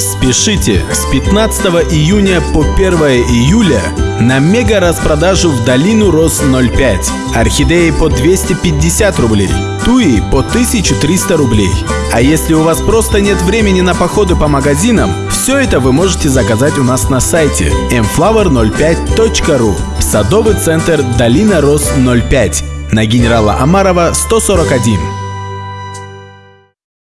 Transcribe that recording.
Спешите! С 15 июня по 1 июля на мега распродажу в долину Рос 05. Орхидеи по 250 рублей, туи по 1300 рублей. А если у вас просто нет времени на походы по магазинам, все это вы можете заказать у нас на сайте mflower05.ru Садовый центр Долина Рос 05 на генерала Амарова 141.